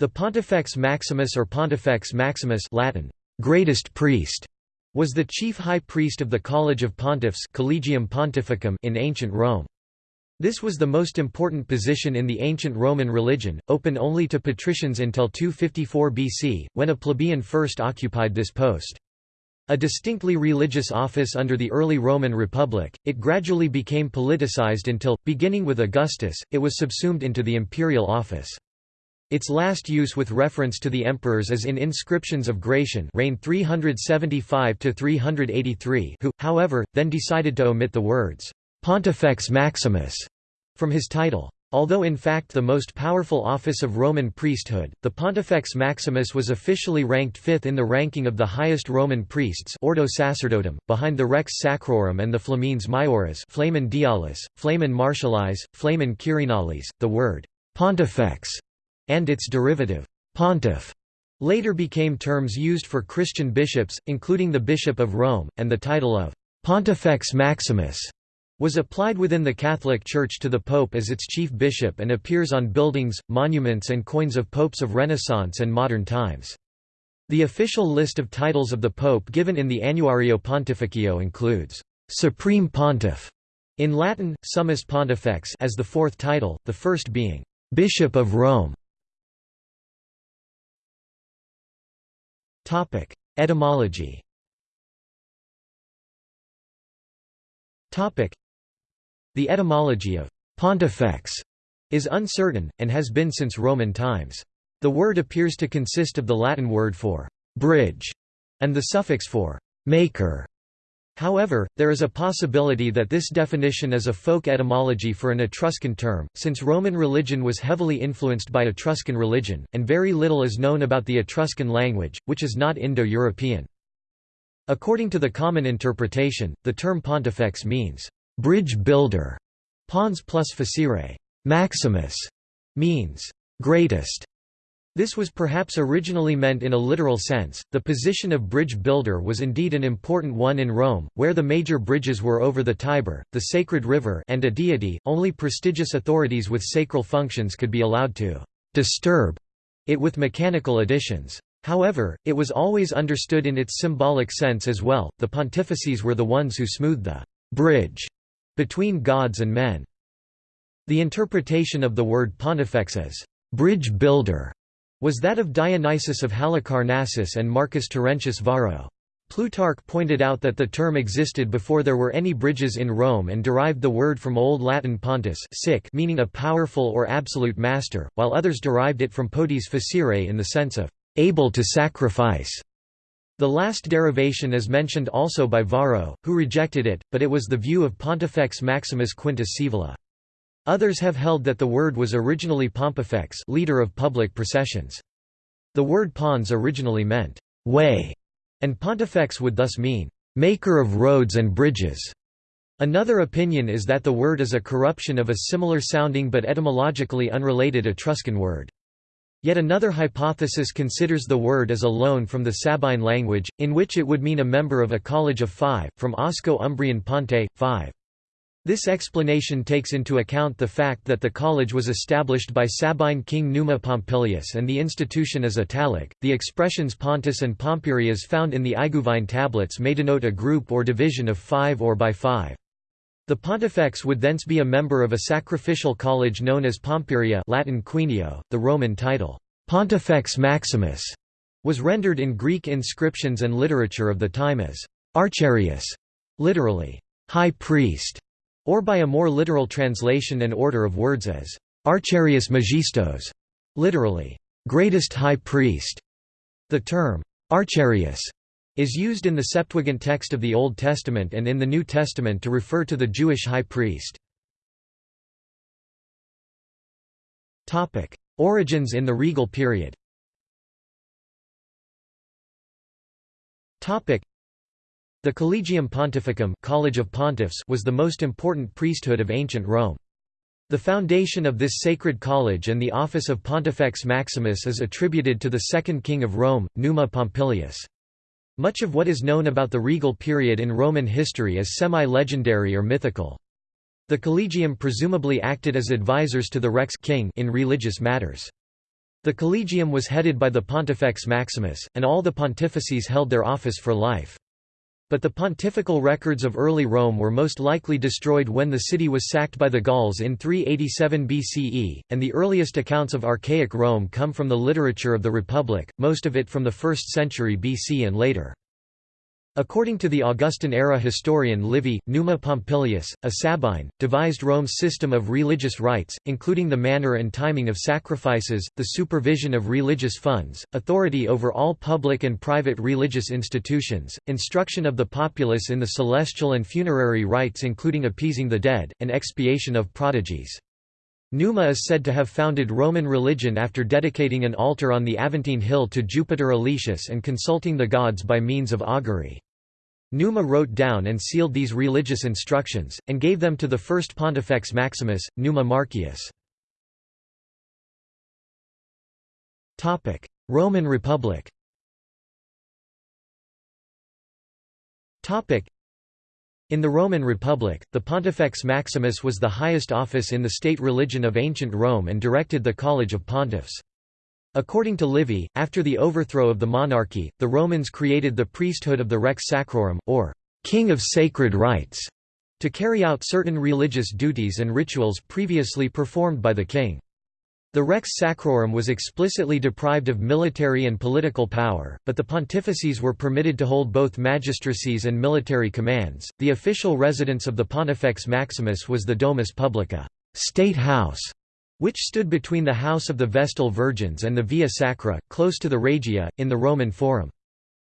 The Pontifex Maximus or Pontifex Maximus Latin, greatest priest, was the chief high priest of the College of Pontiffs Collegium Pontificum in ancient Rome. This was the most important position in the ancient Roman religion, open only to patricians until 254 BC, when a plebeian first occupied this post. A distinctly religious office under the early Roman Republic, it gradually became politicized until, beginning with Augustus, it was subsumed into the imperial office. Its last use with reference to the emperors is in inscriptions of Gratian reigned 375–383 who, however, then decided to omit the words, «Pontifex Maximus» from his title. Although in fact the most powerful office of Roman priesthood, the Pontifex Maximus was officially ranked fifth in the ranking of the highest Roman priests Ordo Sacerdotum, behind the Rex Sacrorum and the Flamines Maiores Flamen Dialis, Flamen Martialis, Flamen Quirinalis. The word «pontifex» and its derivative, pontiff, later became terms used for Christian bishops, including the Bishop of Rome, and the title of Pontifex Maximus was applied within the Catholic Church to the Pope as its chief bishop and appears on buildings, monuments and coins of popes of Renaissance and modern times. The official list of titles of the Pope given in the Annuario Pontificio includes, "'Supreme Pontiff' in Latin, Summus Pontifex as the fourth title, the first being, "'Bishop of Rome' Etymology The etymology of «pontifex» is uncertain, and has been since Roman times. The word appears to consist of the Latin word for «bridge» and the suffix for «maker». However, there is a possibility that this definition is a folk etymology for an Etruscan term, since Roman religion was heavily influenced by Etruscan religion, and very little is known about the Etruscan language, which is not Indo-European. According to the common interpretation, the term pontifex means, "...bridge builder", pons plus facere. Maximus means, "...greatest", this was perhaps originally meant in a literal sense. The position of bridge builder was indeed an important one in Rome, where the major bridges were over the Tiber, the sacred river, and a deity. Only prestigious authorities with sacral functions could be allowed to disturb it with mechanical additions. However, it was always understood in its symbolic sense as well. The pontifices were the ones who smoothed the bridge between gods and men. The interpretation of the word pontifex as bridge builder was that of Dionysius of Halicarnassus and Marcus Terentius Varro. Plutarch pointed out that the term existed before there were any bridges in Rome and derived the word from Old Latin pontus sic meaning a powerful or absolute master, while others derived it from potes facere in the sense of able to sacrifice. The last derivation is mentioned also by Varro, who rejected it, but it was the view of Pontifex Maximus Quintus Scaevola. Others have held that the word was originally Pompifex leader of public processions. The word pons originally meant, way, and pontifex would thus mean, maker of roads and bridges. Another opinion is that the word is a corruption of a similar sounding but etymologically unrelated Etruscan word. Yet another hypothesis considers the word as a loan from the Sabine language, in which it would mean a member of a college of five, from Osco-Umbrian ponte, five. This explanation takes into account the fact that the college was established by Sabine king Numa Pompilius and the institution is Italic. The expressions Pontus and Pompyrias found in the Iguvine tablets may denote a group or division of five or by five. The pontifex would thence be a member of a sacrificial college known as Pompyria Latin Quinio. .The Roman title, Pontifex Maximus, was rendered in Greek inscriptions and literature of the time as Archiereus, literally, high priest or by a more literal translation and order of words as Archiereus Magistos, literally, greatest high priest. The term Archiereus is used in the Septuagint text of the Old Testament and in the New Testament to refer to the Jewish high priest. Origins in the regal period the Collegium Pontificum College of Pontiffs was the most important priesthood of ancient Rome. The foundation of this sacred college and the office of Pontifex Maximus is attributed to the second king of Rome, Numa Pompilius. Much of what is known about the regal period in Roman history is semi-legendary or mythical. The collegium presumably acted as advisors to the rex king in religious matters. The collegium was headed by the Pontifex Maximus, and all the pontifices held their office for life. But the pontifical records of early Rome were most likely destroyed when the city was sacked by the Gauls in 387 BCE, and the earliest accounts of archaic Rome come from the literature of the Republic, most of it from the 1st century BC and later. According to the Augustan-era historian Livy, Numa Pompilius, a Sabine, devised Rome's system of religious rites, including the manner and timing of sacrifices, the supervision of religious funds, authority over all public and private religious institutions, instruction of the populace in the celestial and funerary rites including appeasing the dead, and expiation of prodigies. Numa is said to have founded Roman religion after dedicating an altar on the Aventine Hill to Jupiter Elicius and consulting the gods by means of augury. Numa wrote down and sealed these religious instructions, and gave them to the first Pontifex Maximus, Numa Marcius. Roman Republic in the Roman Republic, the Pontifex Maximus was the highest office in the state religion of ancient Rome and directed the College of Pontiffs. According to Livy, after the overthrow of the monarchy, the Romans created the priesthood of the Rex Sacrorum, or king of sacred rites, to carry out certain religious duties and rituals previously performed by the king. The Rex Sacrorum was explicitly deprived of military and political power, but the pontifices were permitted to hold both magistracies and military commands. The official residence of the Pontifex Maximus was the Domus Publica, state house, which stood between the House of the Vestal Virgins and the Via Sacra, close to the Regia, in the Roman Forum.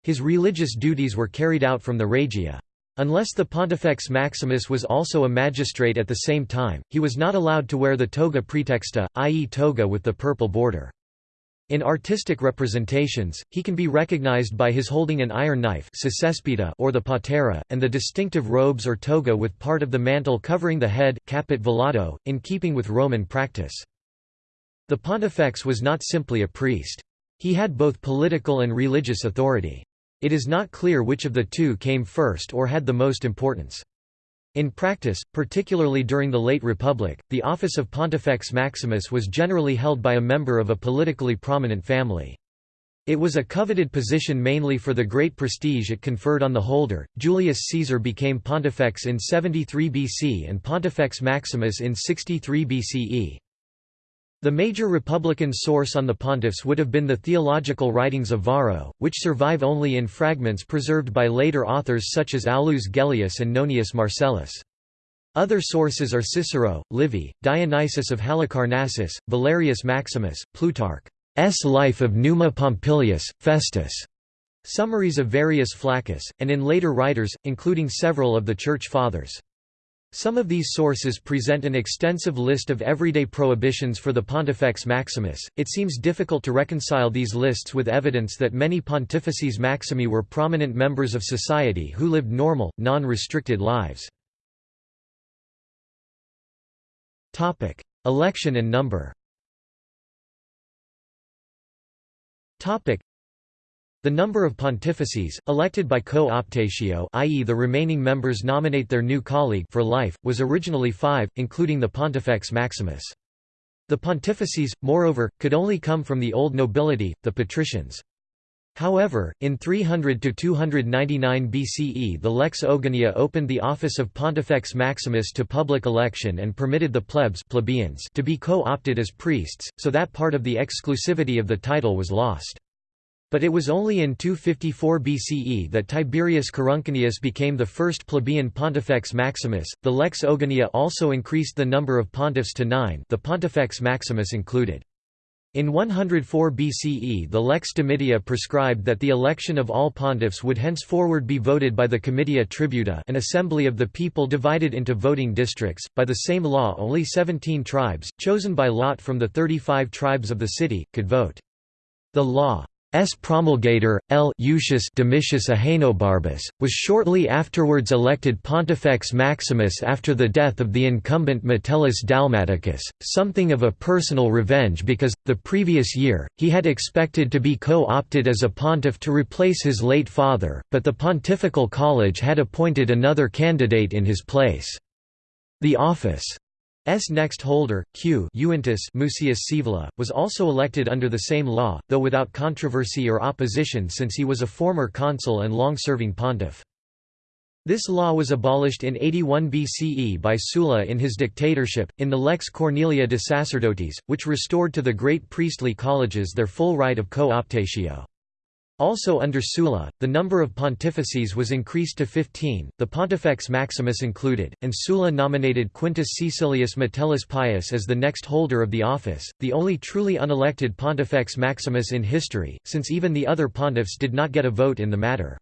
His religious duties were carried out from the Regia. Unless the Pontifex Maximus was also a magistrate at the same time, he was not allowed to wear the toga praetexta, i.e. toga with the purple border. In artistic representations, he can be recognized by his holding an iron knife or the patera, and the distinctive robes or toga with part of the mantle covering the head caput velato, in keeping with Roman practice. The pontifex was not simply a priest. He had both political and religious authority. It is not clear which of the two came first or had the most importance. In practice, particularly during the late Republic, the office of Pontifex Maximus was generally held by a member of a politically prominent family. It was a coveted position mainly for the great prestige it conferred on the holder. Julius Caesar became pontifex in 73 BC and Pontifex Maximus in 63 BCE. The major Republican source on the pontiffs would have been the theological writings of Varro, which survive only in fragments preserved by later authors such as Aulus Gellius and Nonius Marcellus. Other sources are Cicero, Livy, Dionysius of Halicarnassus, Valerius Maximus, Plutarch's Life of Numa Pompilius, Festus, summaries of Verrius Flaccus, and in later writers, including several of the Church Fathers. Some of these sources present an extensive list of everyday prohibitions for the Pontifex Maximus. It seems difficult to reconcile these lists with evidence that many Pontifices Maximi were prominent members of society who lived normal, non-restricted lives. Topic: Election and number. Topic: the number of pontifices, elected by co-optatio i.e. the remaining members nominate their new colleague for life, was originally five, including the Pontifex Maximus. The pontifices, moreover, could only come from the old nobility, the patricians. However, in 300–299 BCE the Lex Ogulnia opened the office of Pontifex Maximus to public election and permitted the plebs plebeians to be co-opted as priests, so that part of the exclusivity of the title was lost. But it was only in 254 BCE that Tiberius Coruncanius became the first plebeian Pontifex Maximus. The Lex Ogulnia also increased the number of pontiffs to nine, the Pontifex Maximus included. In 104 BCE the Lex Domitia prescribed that the election of all pontiffs would henceforward be voted by the Comitia Tributa an assembly of the people divided into voting districts. By the same law only 17 tribes, chosen by lot from the 35 tribes of the city, could vote. The law S. promulgator, L. Eutychus Domitius Ahenobarbus, was shortly afterwards elected Pontifex Maximus after the death of the incumbent Metellus Dalmaticus, something of a personal revenge because, the previous year, he had expected to be co-opted as a pontiff to replace his late father, but the Pontifical College had appointed another candidate in his place. The office next holder, Quintus Mucius Scaevola, was also elected under the same law, though without controversy or opposition since he was a former consul and long-serving pontiff. This law was abolished in 81 BCE by Sulla in his dictatorship, in the Lex Cornelia de Sacerdotes, which restored to the great priestly colleges their full right of co-optatio. Also under Sulla, the number of pontifices was increased to 15, the Pontifex Maximus included, and Sulla nominated Quintus Caecilius Metellus Pius as the next holder of the office, the only truly unelected Pontifex Maximus in history, since even the other pontiffs did not get a vote in the matter.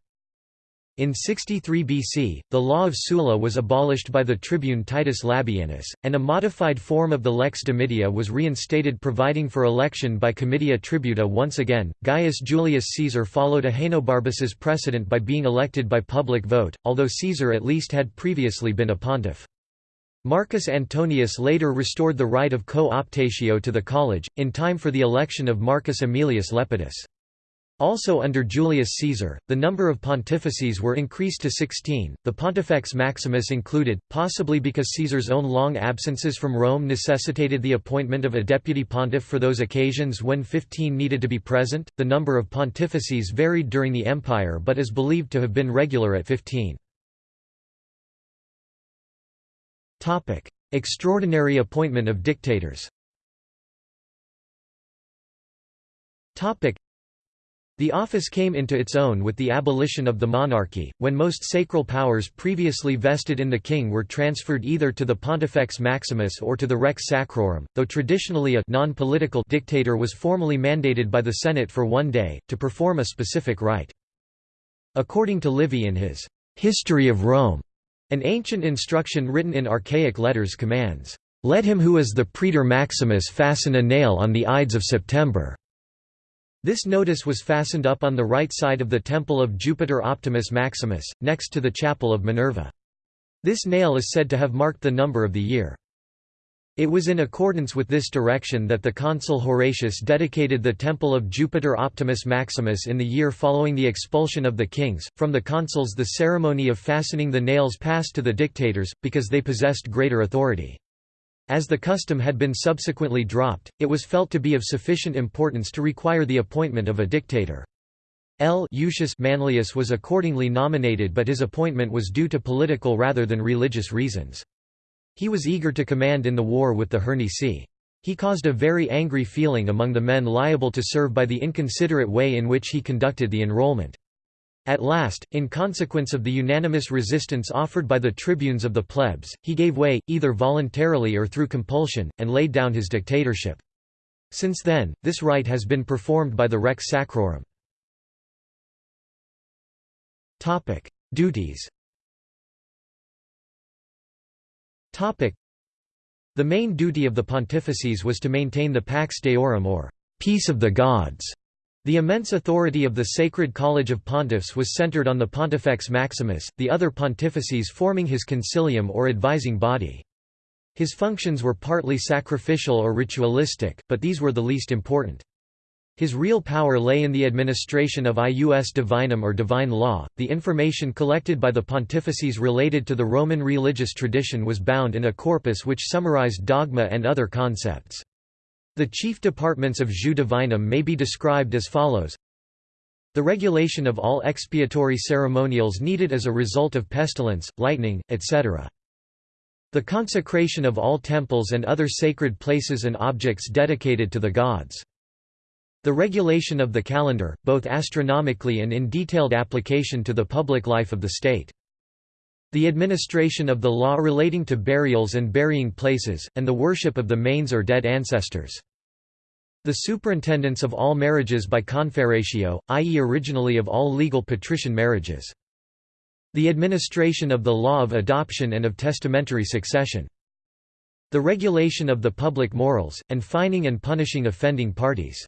In 63 BC, the law of Sulla was abolished by the tribune Titus Labienus, and a modified form of the lex domitia was reinstated providing for election by comitia tributa once again. Gaius Julius Caesar followed Ahenobarbus's precedent by being elected by public vote, although Caesar at least had previously been a pontiff. Marcus Antonius later restored the right of co-optatio to the college, in time for the election of Marcus Aemilius Lepidus. Also under Julius Caesar, the number of pontifices were increased to 16, the Pontifex Maximus included, possibly because Caesar's own long absences from Rome necessitated the appointment of a deputy pontiff for those occasions when 15 needed to be present. The number of pontifices varied during the empire but is believed to have been regular at 15. Topic: Extraordinary appointment of dictators. Topic: the office came into its own with the abolition of the monarchy, when most sacral powers previously vested in the king were transferred either to the Pontifex Maximus or to the Rex Sacrorum, though traditionally a non-political dictator was formally mandated by the Senate for one day, to perform a specific rite. According to Livy in his «History of Rome», an ancient instruction written in archaic letters commands, "...let him who is the praetor maximus fasten a nail on the Ides of September." This notice was fastened up on the right side of the temple of Jupiter Optimus Maximus, next to the chapel of Minerva. This nail is said to have marked the number of the year. It was in accordance with this direction that the consul Horatius dedicated the temple of Jupiter Optimus Maximus in the year following the expulsion of the kings. From the consuls, the ceremony of fastening the nails passed to the dictators, because they possessed greater authority. As the custom had been subsequently dropped, it was felt to be of sufficient importance to require the appointment of a dictator. L. Lucius Manlius was accordingly nominated but his appointment was due to political rather than religious reasons. He was eager to command in the war with the Hernici. He caused a very angry feeling among the men liable to serve by the inconsiderate way in which he conducted the enrollment. At last, in consequence of the unanimous resistance offered by the tribunes of the plebs, he gave way, either voluntarily or through compulsion, and laid down his dictatorship. Since then, this rite has been performed by the Rex Sacrorum. Duties The main duty of the pontifices was to maintain the Pax Deorum or peace of the gods the immense authority of the Sacred College of Pontiffs was centered on the Pontifex Maximus, the other pontifices forming his concilium or advising body. His functions were partly sacrificial or ritualistic, but these were the least important. His real power lay in the administration of ius divinum or divine law. The information collected by the pontifices related to the Roman religious tradition was bound in a corpus which summarized dogma and other concepts. The chief departments of jus divinum may be described as follows the regulation of all expiatory ceremonials needed as a result of pestilence, lightning, etc. The consecration of all temples and other sacred places and objects dedicated to the gods. The regulation of the calendar, both astronomically and in detailed application to the public life of the state. The administration of the law relating to burials and burying places, and the worship of the manes or dead ancestors. The superintendence of all marriages by confarreatio, i.e. originally of all legal patrician marriages. The administration of the law of adoption and of testamentary succession. The regulation of the public morals, and fining and punishing offending parties.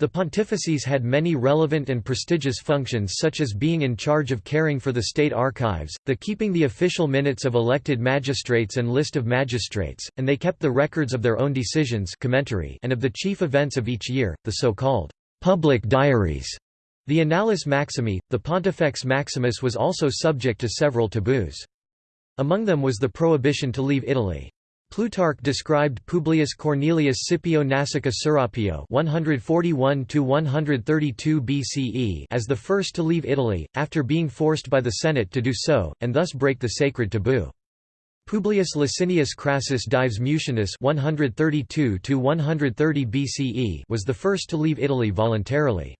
The pontifices had many relevant and prestigious functions such as being in charge of caring for the state archives, the keeping the official minutes of elected magistrates and list of magistrates, and they kept the records of their own decisions commentary and of the chief events of each year, the so-called public diaries. The Annales Maximi, the Pontifex Maximus was also subject to several taboos. Among them was the prohibition to leave Italy. Plutarch described Publius Cornelius Scipio Nasica Serapio (141–132 BCE as the first to leave Italy, after being forced by the Senate to do so, and thus break the sacred taboo. Publius Licinius Crassus Dives Mucianus 132 BCE was the first to leave Italy voluntarily.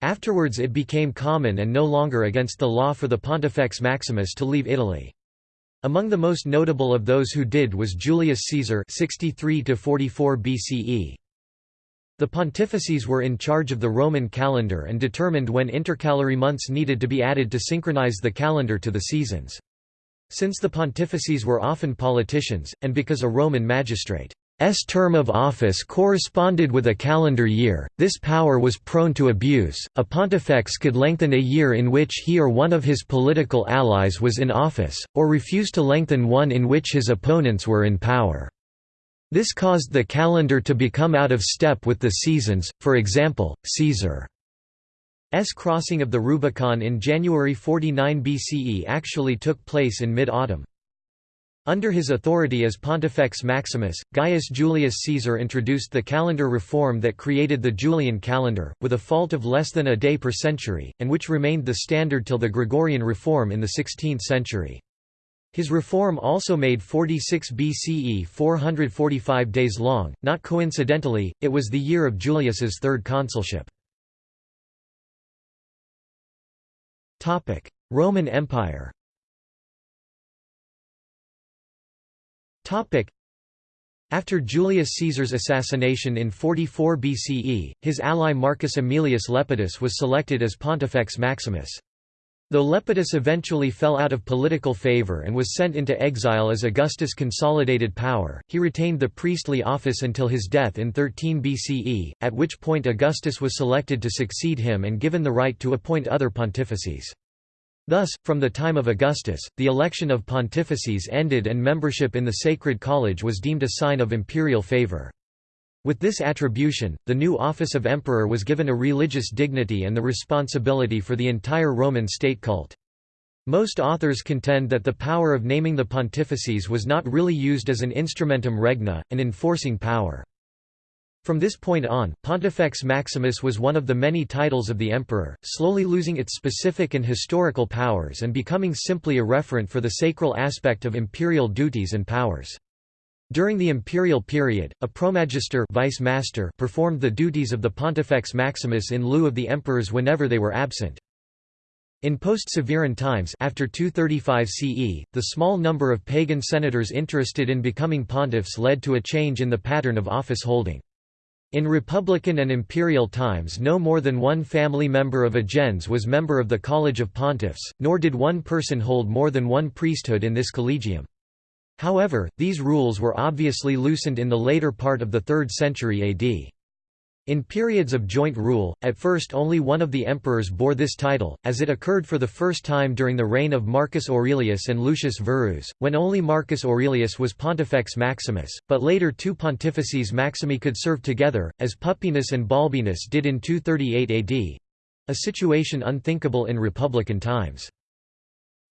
Afterwards it became common and no longer against the law for the Pontifex Maximus to leave Italy. Among the most notable of those who did was Julius Caesar 63 BCE. The pontifices were in charge of the Roman calendar and determined when intercalary months needed to be added to synchronize the calendar to the seasons. Since the pontifices were often politicians, and because a Roman magistrate S term of office corresponded with a calendar year, this power was prone to abuse. A pontifex could lengthen a year in which he or one of his political allies was in office, or refuse to lengthen one in which his opponents were in power. This caused the calendar to become out of step with the seasons, for example, Caesar's crossing of the Rubicon in January 49 BCE actually took place in mid-autumn. Under his authority as Pontifex Maximus, Gaius Julius Caesar introduced the calendar reform that created the Julian calendar, with a fault of less than a day per century, and which remained the standard till the Gregorian reform in the 16th century. His reform also made 46 BCE 445 days long, not coincidentally, it was the year of Julius's third consulship. Roman Empire After Julius Caesar's assassination in 44 BCE, his ally Marcus Aemilius Lepidus was selected as Pontifex Maximus. Though Lepidus eventually fell out of political favor and was sent into exile as Augustus consolidated power, he retained the priestly office until his death in 13 BCE, at which point Augustus was selected to succeed him and given the right to appoint other pontifices. Thus, from the time of Augustus, the election of pontifices ended and membership in the Sacred College was deemed a sign of imperial favor. With this attribution, the new office of emperor was given a religious dignity and the responsibility for the entire Roman state cult. Most authors contend that the power of naming the pontifices was not really used as an instrumentum regna, an enforcing power. From this point on, Pontifex Maximus was one of the many titles of the emperor, slowly losing its specific and historical powers and becoming simply a referent for the sacral aspect of imperial duties and powers. During the imperial period, a promagister vice master performed the duties of the Pontifex Maximus in lieu of the emperors whenever they were absent. In post-Severan times after 235 CE, the small number of pagan senators interested in becoming pontiffs led to a change in the pattern of office holding. In Republican and Imperial times no more than one family member of a gens was member of the College of Pontiffs, nor did one person hold more than one priesthood in this collegium. However, these rules were obviously loosened in the later part of the 3rd century AD. In periods of joint rule, at first only one of the emperors bore this title, as it occurred for the first time during the reign of Marcus Aurelius and Lucius Verus, when only Marcus Aurelius was Pontifex Maximus, but later two pontifices Maximi could serve together, as Pupienus and Balbinus did in 238 AD—a situation unthinkable in republican times.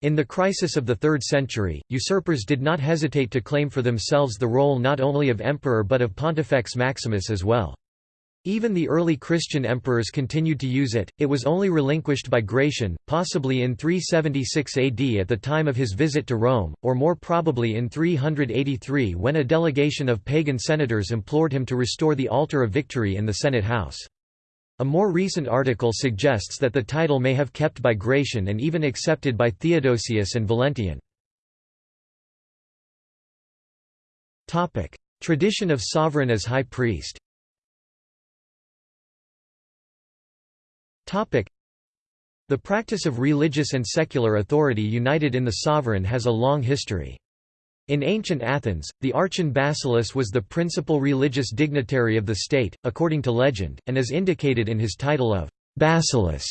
In the crisis of the 3rd century, usurpers did not hesitate to claim for themselves the role not only of emperor but of Pontifex Maximus as well. Even the early Christian emperors continued to use it, it was only relinquished by Gratian, possibly in 376 AD at the time of his visit to Rome, or more probably in 383 when a delegation of pagan senators implored him to restore the altar of victory in the Senate house. A more recent article suggests that the title may have kept by Gratian and even accepted by Theodosius and Valentinian. Tradition of sovereign as high priest The practice of religious and secular authority united in the sovereign has a long history. In ancient Athens, the archon Basileus was the principal religious dignitary of the state, according to legend, and is indicated in his title of Basileus,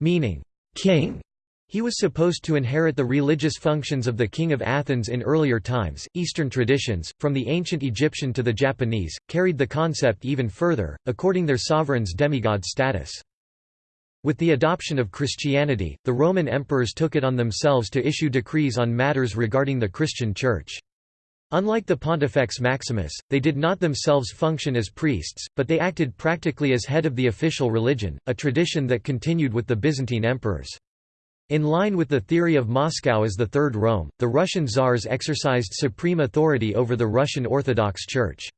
meaning king. He was supposed to inherit the religious functions of the king of Athens in earlier times. Eastern traditions, from the ancient Egyptian to the Japanese, carried the concept even further, according their sovereign's demigod status. With the adoption of Christianity, the Roman emperors took it on themselves to issue decrees on matters regarding the Christian Church. Unlike the Pontifex Maximus, they did not themselves function as priests, but they acted practically as head of the official religion, a tradition that continued with the Byzantine emperors. In line with the theory of Moscow as the Third Rome, the Russian czars exercised supreme authority over the Russian Orthodox Church.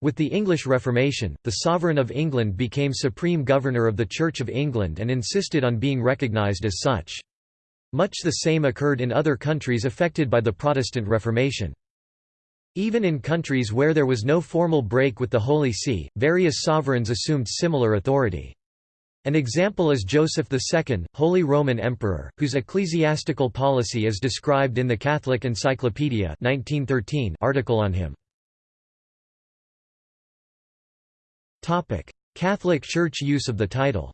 With the English Reformation, the Sovereign of England became supreme governor of the Church of England and insisted on being recognised as such. Much the same occurred in other countries affected by the Protestant Reformation. Even in countries where there was no formal break with the Holy See, various sovereigns assumed similar authority. An example is Joseph II, Holy Roman Emperor, whose ecclesiastical policy is described in the Catholic Encyclopedia 1913 article on him. Catholic Church use of the title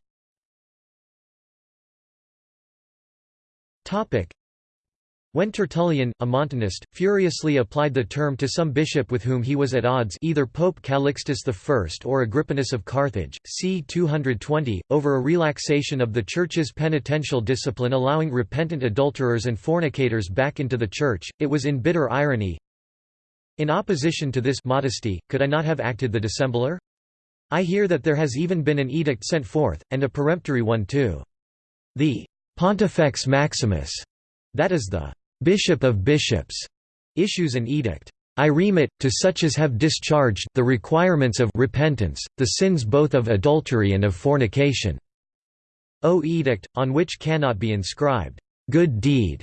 when Tertullian, a Montanist, furiously applied the term to some bishop with whom he was at odds either Pope Calixtus I or Agrippinus of Carthage, c. 220, over a relaxation of the Church's penitential discipline allowing repentant adulterers and fornicators back into the Church, it was in bitter irony, In opposition to this modesty, could I not have acted the dissembler? I hear that there has even been an edict sent forth, and a peremptory one too. The Pontifex Maximus, that is the Bishop of Bishops issues an edict. I remit, to such as have discharged the requirements of repentance, the sins both of adultery and of fornication. O edict, on which cannot be inscribed, good deed.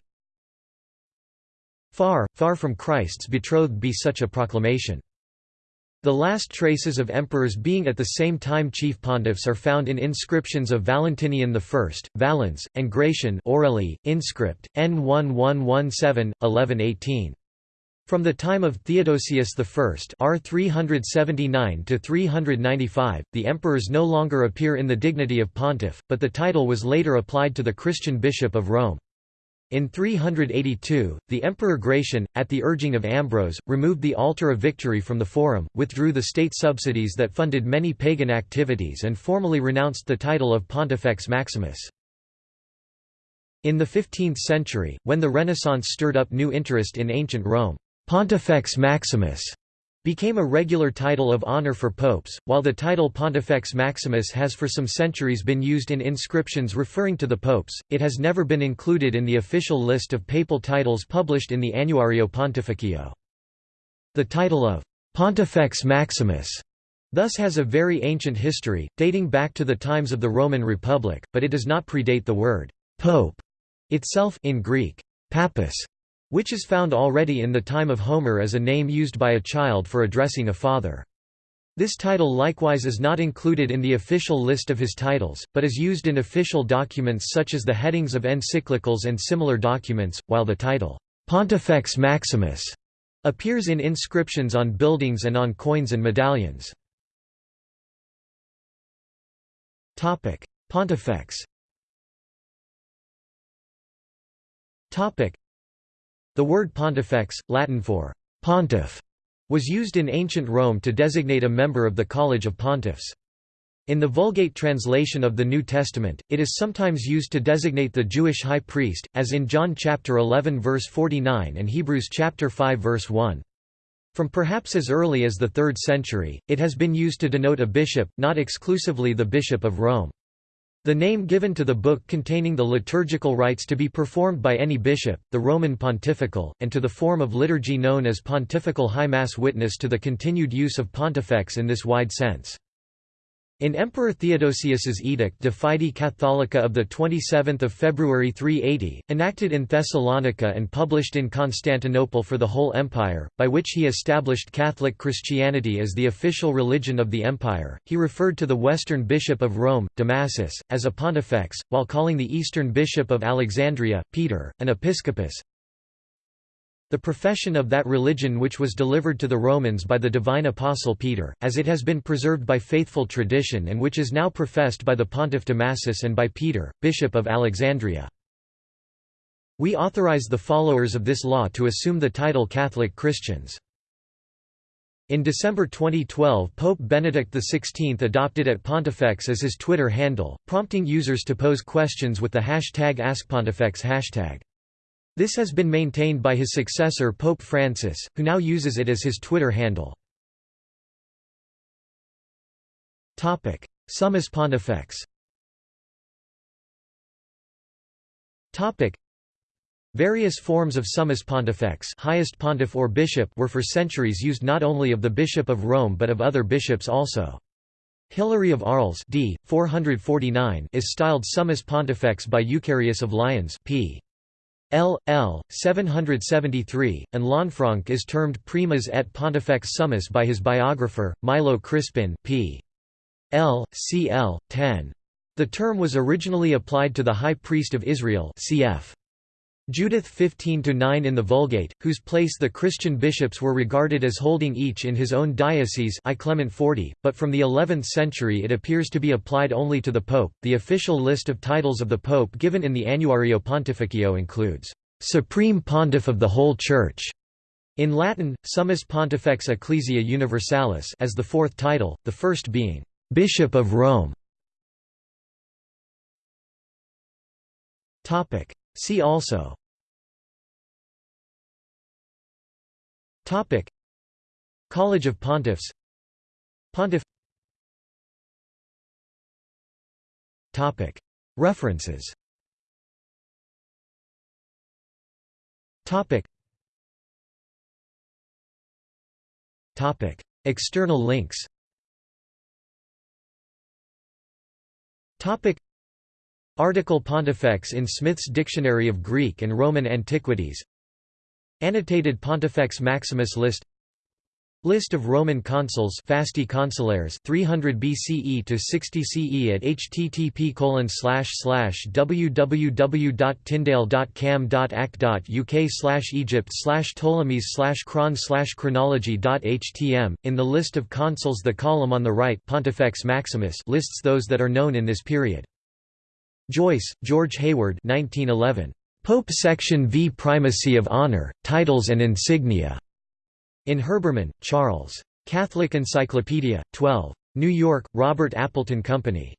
Far, far from Christ's betrothed be such a proclamation. The last traces of emperors being at the same time chief pontiffs are found in inscriptions of Valentinian I, Valens, and Gratian Orelli, inscript, N1117, 1118. From the time of Theodosius I R 379 395, the emperors no longer appear in the dignity of pontiff, but the title was later applied to the Christian bishop of Rome. In 382, the Emperor Gratian, at the urging of Ambrose, removed the Altar of Victory from the Forum, withdrew the state subsidies that funded many pagan activities and formally renounced the title of Pontifex Maximus. In the 15th century, when the Renaissance stirred up new interest in ancient Rome, Pontifex Maximus became a regular title of honor for popes, while the title Pontifex Maximus has for some centuries been used in inscriptions referring to the popes, it has never been included in the official list of papal titles published in the Annuario Pontificio. The title of Pontifex Maximus thus has a very ancient history, dating back to the times of the Roman Republic, but it does not predate the word «pope» itself in Greek, papus, which is found already in the time of Homer as a name used by a child for addressing a father. This title likewise is not included in the official list of his titles, but is used in official documents such as the headings of encyclicals and similar documents, while the title, Pontifex Maximus, appears in inscriptions on buildings and on coins and medallions. Pontifex the word pontifex, Latin for pontiff, was used in ancient Rome to designate a member of the College of Pontiffs. In the Vulgate translation of the New Testament, it is sometimes used to designate the Jewish high priest, as in John chapter 11 verse 49 and Hebrews chapter 5 verse 1. From perhaps as early as the 3rd century, it has been used to denote a bishop, not exclusively the bishop of Rome. The name given to the book containing the liturgical rites to be performed by any bishop, the Roman pontifical, and to the form of liturgy known as pontifical high mass witness to the continued use of pontifex in this wide sense. In Emperor Theodosius's Edict de Fide Catholica of 27 February 380, enacted in Thessalonica and published in Constantinople for the whole empire, by which he established Catholic Christianity as the official religion of the empire, he referred to the western bishop of Rome, Damasus, as a pontifex, while calling the eastern bishop of Alexandria, Peter, an episcopus, the profession of that religion which was delivered to the Romans by the divine apostle Peter, as it has been preserved by faithful tradition and which is now professed by the pontiff Damasus and by Peter, bishop of Alexandria. We authorize the followers of this law to assume the title Catholic Christians. In December 2012 Pope Benedict XVI adopted at Pontifex as his Twitter handle, prompting users to pose questions with the hashtag AskPontifex hashtag. This has been maintained by his successor Pope Francis, who now uses it as his Twitter handle. Summus Pontifex Various forms of summus pontifex highest pontiff or bishop were for centuries used not only of the Bishop of Rome but of other bishops also. Hilary of Arles d. 449 is styled summus pontifex by Eucharius of Lyons p. L. L. 773, and Lanfranc is termed primas et pontifex summus by his biographer, Milo Crispin p. L. cl. 10. The term was originally applied to the High Priest of Israel cf. Judith 15–9 in the Vulgate, whose place the Christian bishops were regarded as holding each in his own diocese I Clement 40, but from the 11th century it appears to be applied only to the Pope. The official list of titles of the Pope given in the Annuario Pontificio includes, "...supreme pontiff of the whole Church", in Latin, Summus Pontifex Ecclesia Universalis as the fourth title, the first being, "...bishop of Rome". See also Topic. College of Pontiffs. Pontiff. Topic. References. Topic. Topic. External links. Topic. Article Pontifex in Smith's Dictionary of Greek and Roman Antiquities Annotated Pontifex Maximus list List of Roman consuls Fasti consulares 300 BCE to 60 CE at http www.tyndale.cam.ac.uk Egypt Ptolemies Chron chronology.htm In the list of consuls the column on the right Pontifex Maximus lists those that are known in this period. Joyce, George Hayward 1911. Pope Section v Primacy of Honor, Titles and Insignia. In Herbermann, Charles. Catholic Encyclopedia, 12. New York, Robert Appleton Company.